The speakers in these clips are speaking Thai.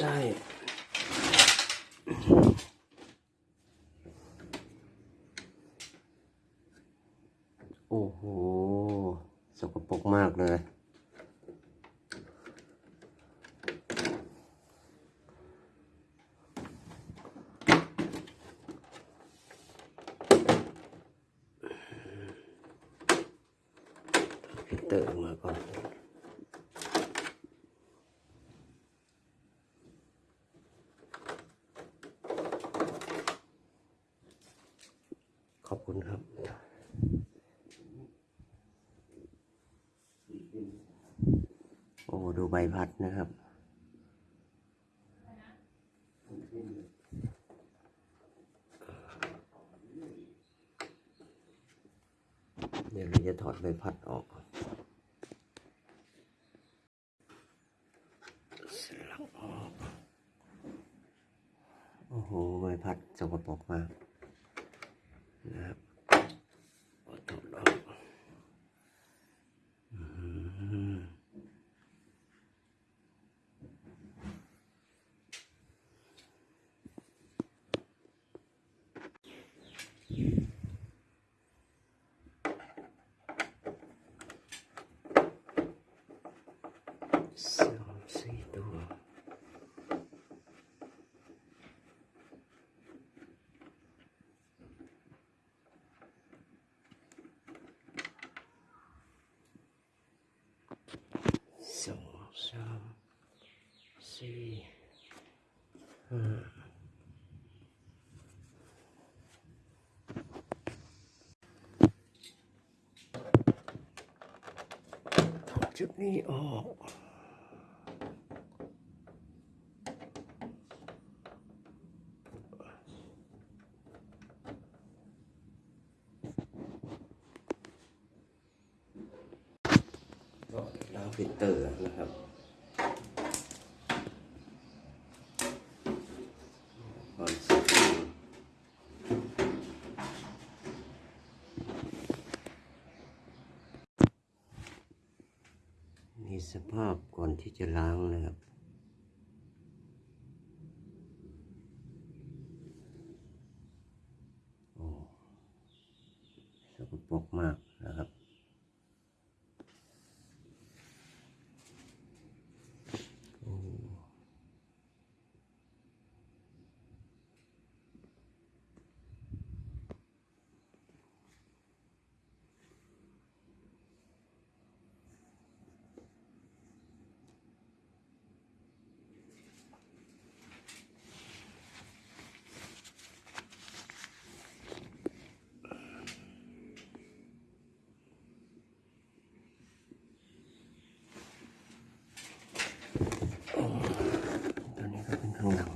ได้ โอ้โห สกปรกมากเลยเตอร์ออกมาก่อน ขอบคุณครับ โอ้ดูใบพัดนะครับ เดี๋ยวเราจะถอดใบพัดออกสลักออก โอ้โห ใบพัดสกปรกมากนะครับเอาถอดออกอืมสามสี่ตัว สองสามสี่ห้าถอด จุดนี้ออกก็ล้างฟิลเตอร์นะครับก่อนสักครู่นี่ สภาพก่อนที่จะล้างนะครับ โอ้สกปรกมากนะครับ โอ้ตัวนี้ก็เป็นข้างหลัง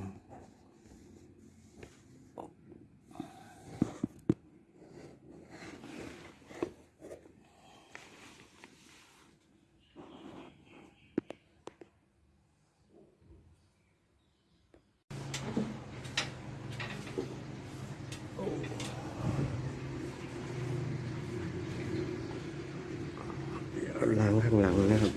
ล้างข้างหลังนะครับ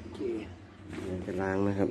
โอเคเดี๋ยวจะล้างนะครับ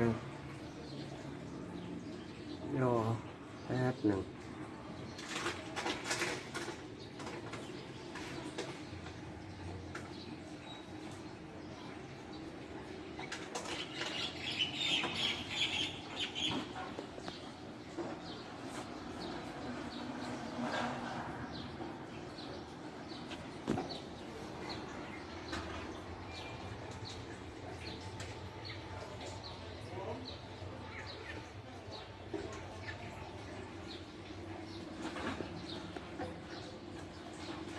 ก็